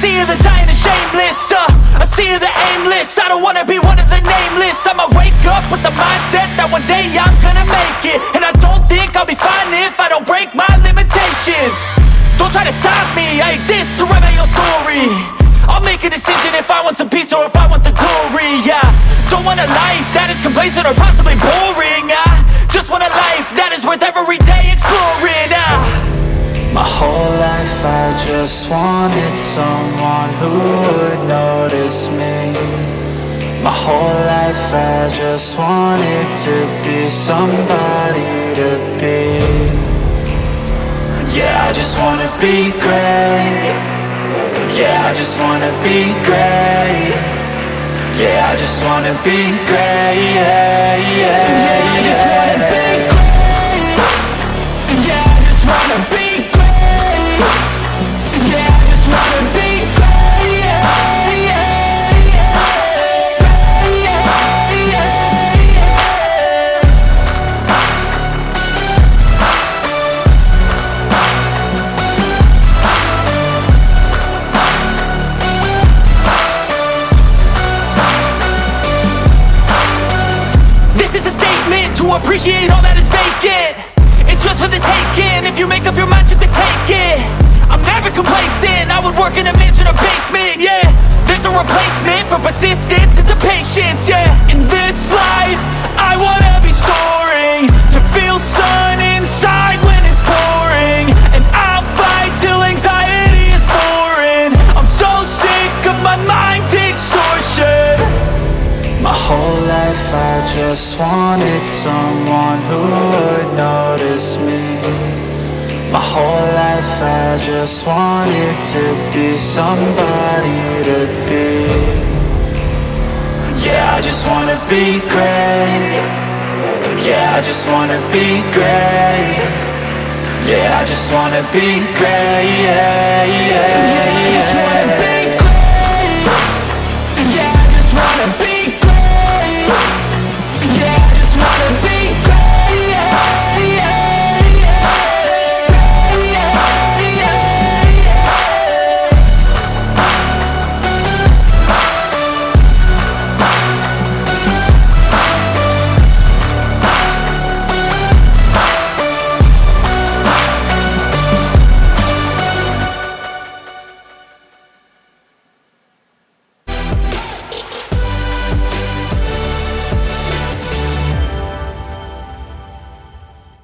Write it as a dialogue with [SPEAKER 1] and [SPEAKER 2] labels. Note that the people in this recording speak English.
[SPEAKER 1] sea of the dying and shameless uh, A sea of the aimless. I don't wanna be one of the nameless. I'ma wake up with the mindset that one day I'm gonna make it. And I don't think I'll be fine if I don't break my limitations. Don't try to stop me, I exist to write my own story. I'll make a decision if I want some peace or if I want the glory, yeah. Don't want a life that is complacent or possibly just
[SPEAKER 2] wanted someone who would notice me. My whole life I just wanted to be somebody to be. Yeah, I just wanna be great. Yeah, I just wanna be great. Yeah, I just wanna be great. Yeah, yeah,
[SPEAKER 1] Yeah, I to appreciate all that is vacant. It's just for the taking, if you make up your mind you can take it. I'm never
[SPEAKER 2] whole life I just wanted someone who would notice me. My whole life I just wanted to be somebody to be. Yeah, I just wanna be great. Yeah, I just wanna be great. Yeah, I just wanna be great. Yeah, yeah,
[SPEAKER 1] Yeah,
[SPEAKER 2] yeah.